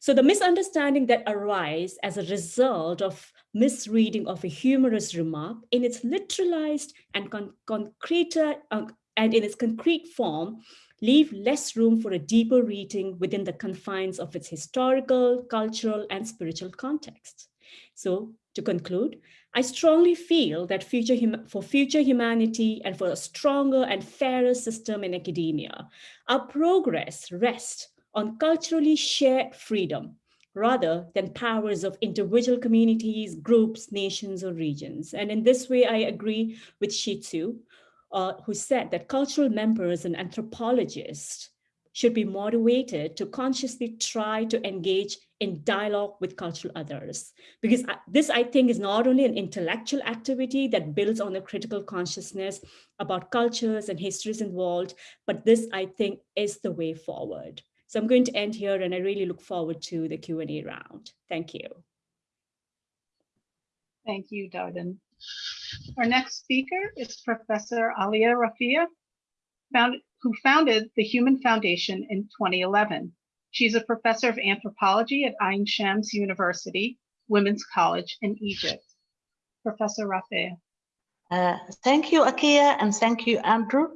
So the misunderstanding that arise as a result of misreading of a humorous remark in its literalized and con concrete uh, and in its concrete form leave less room for a deeper reading within the confines of its historical, cultural, and spiritual context. So To conclude, I strongly feel that future for future humanity and for a stronger and fairer system in academia, our progress rests on culturally shared freedom rather than powers of individual communities, groups, nations, or regions. And in this way, I agree with Shi-xu, uh, who said that cultural members and anthropologists should be motivated to consciously try to engage in dialogue with cultural others. Because this, I think, is not only an intellectual activity that builds on a critical consciousness about cultures and histories involved, but this, I think, is the way forward. So I'm going to end here and I really look forward to the Q&A round. Thank you. Thank you, Dhardon. Our next speaker is Professor Alia Rafea, who founded the Human Foundation in 2011. She's a professor of anthropology at Ain Shams University, Women's College in Egypt. Professor Rafea. Uh, thank you, Akeia, and thank you, Andrew.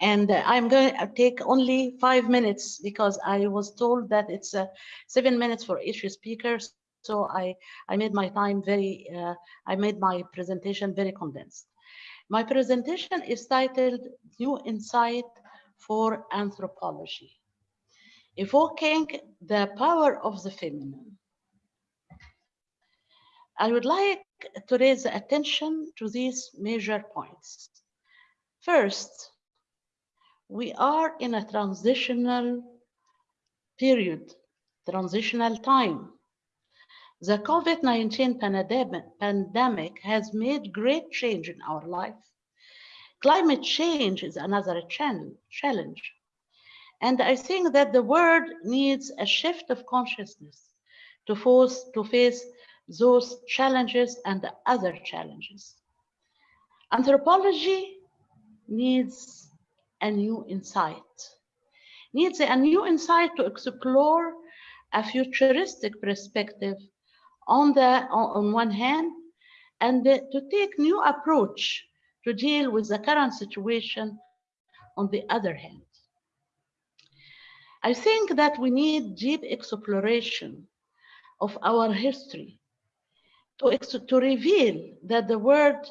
And uh, I'm going to take only five minutes because I was told that it's uh, seven minutes for each speaker. So I, I made my time very, uh, I made my presentation very condensed. My presentation is titled New Insight for Anthropology, evoking the power of the feminine. I would like to raise attention to these major points. First, we are in a transitional period, transitional time. The COVID-19 pandemic, pandemic has made great change in our life. Climate change is another challenge. And I think that the world needs a shift of consciousness to, force, to face those challenges and the other challenges. Anthropology needs a new insight, needs a new insight to explore a futuristic perspective on the on one hand, and to take new approach to deal with the current situation on the other hand. I think that we need deep exploration of our history to, to reveal that the world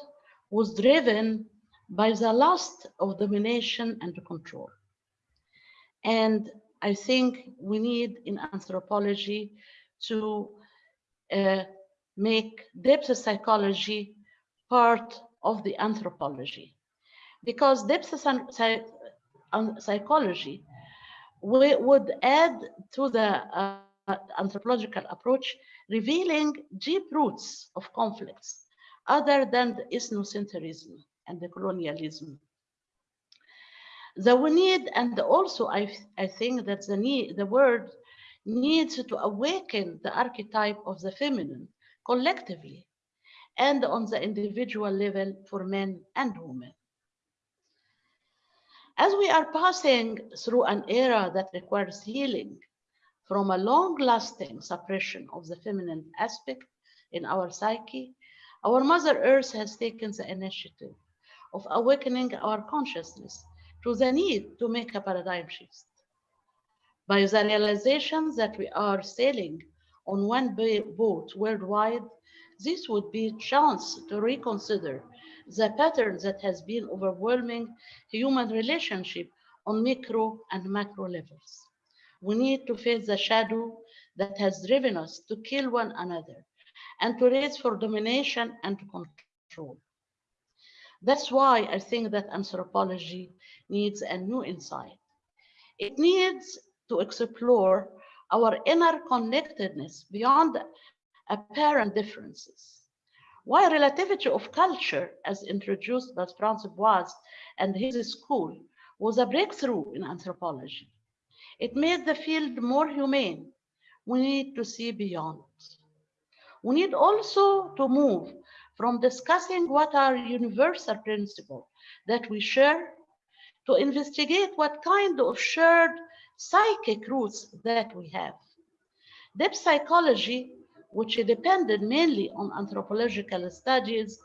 was driven by the lust of domination and control. And I think we need in anthropology to uh, make depth psychology part of the anthropology. Because depth psychology we would add to the uh, anthropological approach, revealing deep roots of conflicts other than the ethnocentrism and the colonialism. The we need, and also I, I think that the need, the word needs to awaken the archetype of the feminine collectively and on the individual level for men and women. As we are passing through an era that requires healing from a long-lasting suppression of the feminine aspect in our psyche, our Mother Earth has taken the initiative of awakening our consciousness to the need to make a paradigm shift. By the realization that we are sailing on one boat worldwide, this would be a chance to reconsider the pattern that has been overwhelming human relationship on micro and macro levels. We need to face the shadow that has driven us to kill one another and to raise for domination and control. That's why I think that anthropology needs a new insight. It needs to explore our inner connectedness beyond apparent differences. While relativity of culture, as introduced by Franz Boas and his school, was a breakthrough in anthropology. It made the field more humane. We need to see beyond. We need also to move from discussing what are universal principles that we share to investigate what kind of shared psychic roots that we have. Depth psychology which depended mainly on anthropological studies,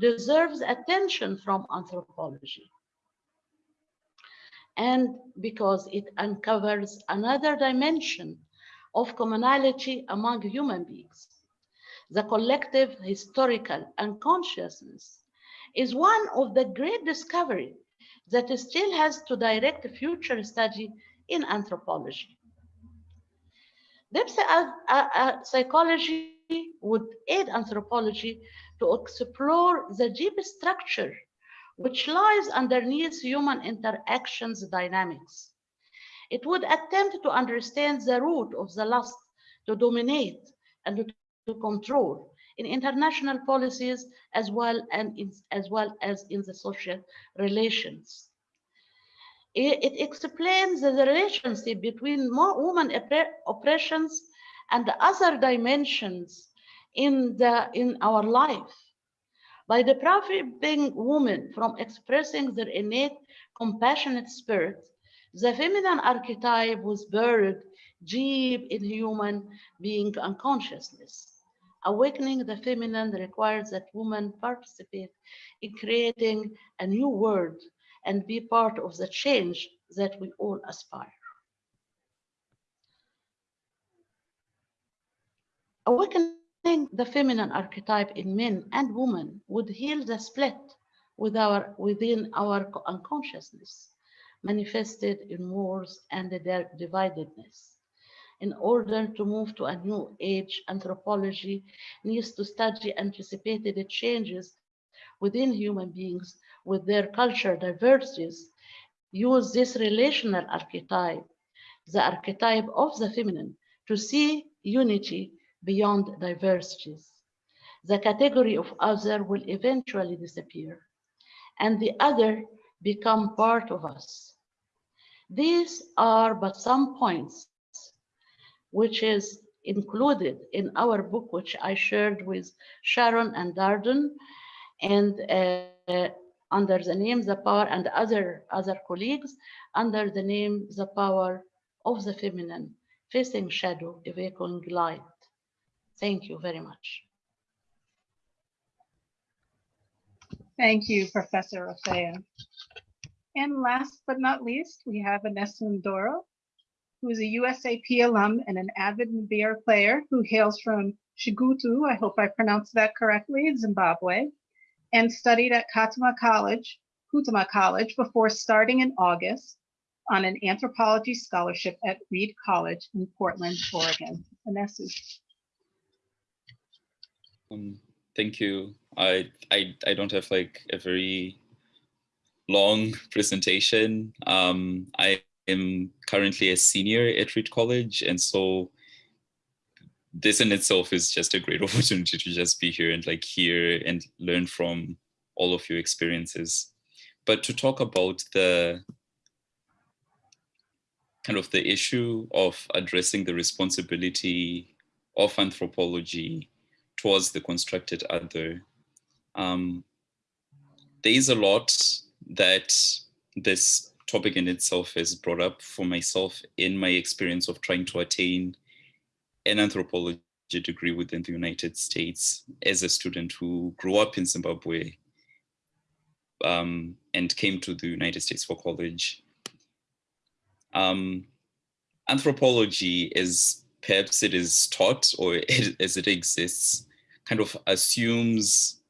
deserves attention from anthropology. And because it uncovers another dimension of commonality among human beings. the collective historical unconsciousness is one of the great discovery that still has to direct future study in anthropology. Uh, psychology would aid anthropology to explore the deep structure which lies underneath human interactions dynamics. It would attempt to understand the root of the lust to dominate and to control in international policies as well, and in, as, well as in the social relations. It, it explains the relationship between woman oppressions and other dimensions in, the, in our life. By depriving women from expressing their innate compassionate spirit, the feminine archetype was buried deep in human being unconsciousness. Awakening the feminine requires that women participate in creating a new world and be part of the change that we all aspire. Awakening the feminine archetype in men and women would heal the split with our, within our unconsciousness, manifested in wars and their dividedness in order to move to a new age, anthropology needs to study anticipated changes within human beings with their culture diversities, use this relational archetype, the archetype of the feminine, to see unity beyond diversities. The category of other will eventually disappear, and the other become part of us. These are but some points which is included in our book, which I shared with Sharon and Dhardon, and uh, under the name The Power and other, other colleagues, under the name The Power of the Feminine, Facing Shadow, Evoking Light. Thank you very much. Thank you, Professor Rafea. And last but not least, we have Vanessa Ndoro, who is a USAP alum and an avid Mbira player who hails from Chegutu, I hope I pronounced that correctly, Zimbabwe, and studied at Katama College, Kutama College before starting in August on an anthropology scholarship at Reed College in Portland, Oregon. Vanessa. Um, thank you. I, I, I don't have like a very long presentation. Um, I am currently a senior at Reed College. And so this in itself is just a great opportunity to just be here and like hear and learn from all of your experiences. But to talk about the kind of the issue of addressing the responsibility of anthropology towards the constructed other, um, there is a lot that this topic in itself has brought up for myself in my experience of trying to attain an anthropology degree within the United States as a student who grew up in Zimbabwe um, and came to the United States for college. Um, anthropology, as perhaps it is taught or as it exists, kind of assumes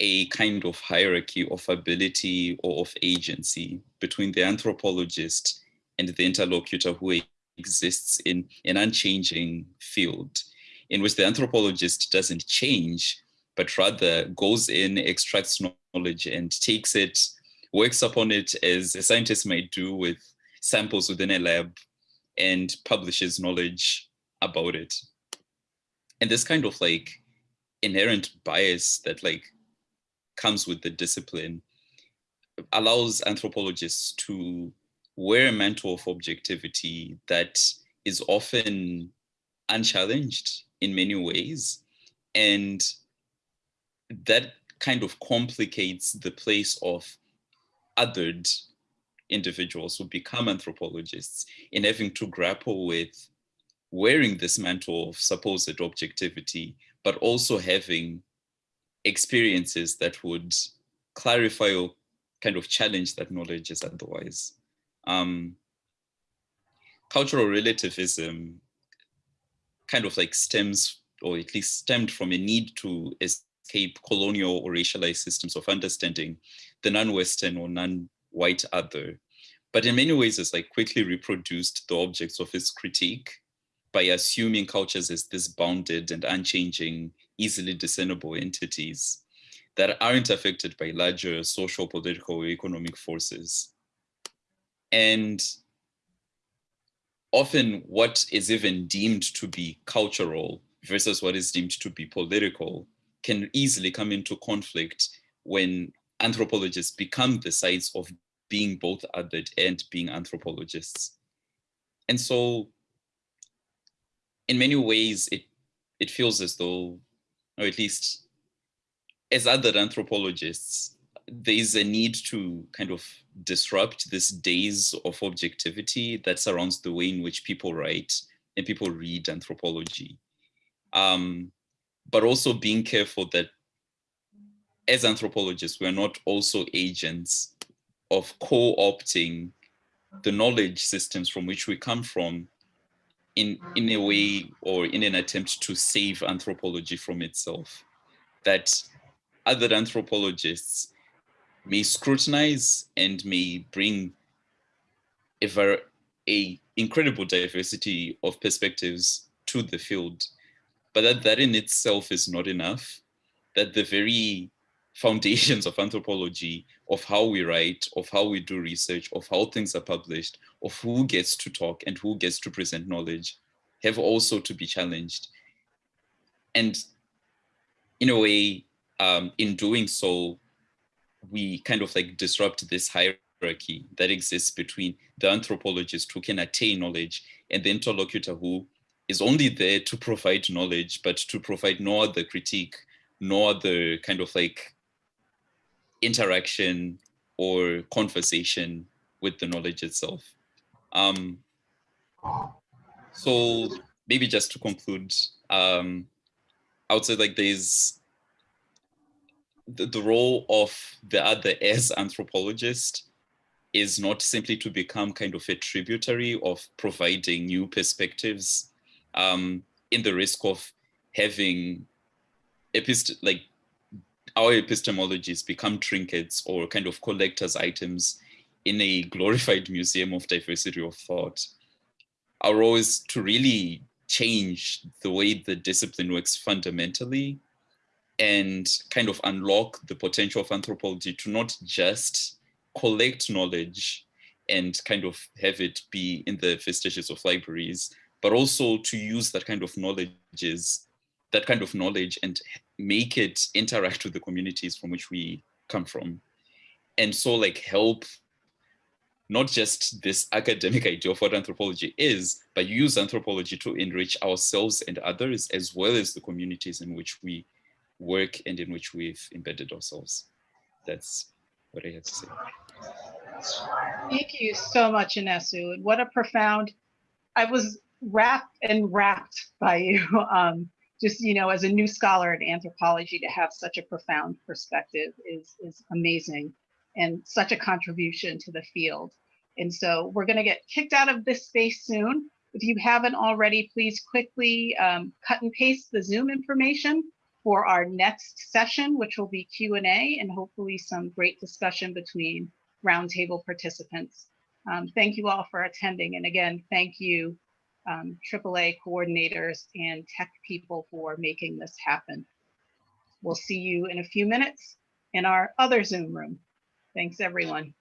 a kind of hierarchy of ability or of agency between the anthropologist and the interlocutor who exists in an unchanging field in which the anthropologist doesn't change, but rather goes in, extracts knowledge and takes it, works upon it as a scientist might do with samples within a lab and publishes knowledge about it. And this kind of like inherent bias that like comes with the discipline allows anthropologists to wear a mantle of objectivity that is often unchallenged in many ways. And that kind of complicates the place of othered individuals who become anthropologists in having to grapple with wearing this mantle of supposed objectivity, but also having experiences that would clarify or kind of challenge that knowledge is otherwise. Um, cultural relativism kind of like stems or at least stemmed from a need to escape colonial or racialized systems of understanding the non-Western or non-white other. But in many ways, it's like quickly reproduced the objects of its critique by assuming cultures as this bounded and unchanging, easily discernible entities that aren't affected by larger social, political, or economic forces. And often what is even deemed to be cultural versus what is deemed to be political can easily come into conflict when anthropologists become the sides of being both othered and being anthropologists. And so in many ways, it, it feels as though, or at least as other anthropologists, there is a need to kind of disrupt this days of objectivity that surrounds the way in which people write and people read anthropology. Um, but also being careful that as anthropologists, we're not also agents of co-opting the knowledge systems from which we come from in, in a way or in an attempt to save anthropology from itself. That other anthropologists may scrutinize and may bring a, ver a incredible diversity of perspectives to the field, but that that in itself is not enough, that the very foundations of anthropology, of how we write, of how we do research, of how things are published, of who gets to talk and who gets to present knowledge, have also to be challenged. And in a way, um, in doing so, we kind of like disrupt this hierarchy that exists between the anthropologist who can attain knowledge and the interlocutor who is only there to provide knowledge, but to provide no other critique, no other kind of like interaction or conversation with the knowledge itself. Um, so maybe just to conclude, um, I would say like there's the, the role of the other as anthropologist is not simply to become kind of a tributary of providing new perspectives um, in the risk of having epist like our epistemologies become trinkets or kind of collector's items in a glorified museum of diversity of thought. Our role is to really change the way the discipline works fundamentally and kind of unlock the potential of anthropology to not just collect knowledge and kind of have it be in the vestiges of libraries, but also to use that kind of knowledges, that kind of knowledge and make it interact with the communities from which we come from. And so like help not just this academic idea of what anthropology is, but use anthropology to enrich ourselves and others, as well as the communities in which we work and in which we've embedded ourselves. That's what I have to say. Thank you so much, Inesu. What a profound, I was wrapped and wrapped by you. Um, just, you know, as a new scholar in anthropology to have such a profound perspective is, is amazing and such a contribution to the field. And so we're gonna get kicked out of this space soon. If you haven't already, please quickly um, cut and paste the Zoom information for our next session, which will be Q&A and hopefully some great discussion between roundtable participants. Um, thank you all for attending. And again, thank you, um, AAA coordinators and tech people for making this happen. We'll see you in a few minutes in our other Zoom room. Thanks, everyone.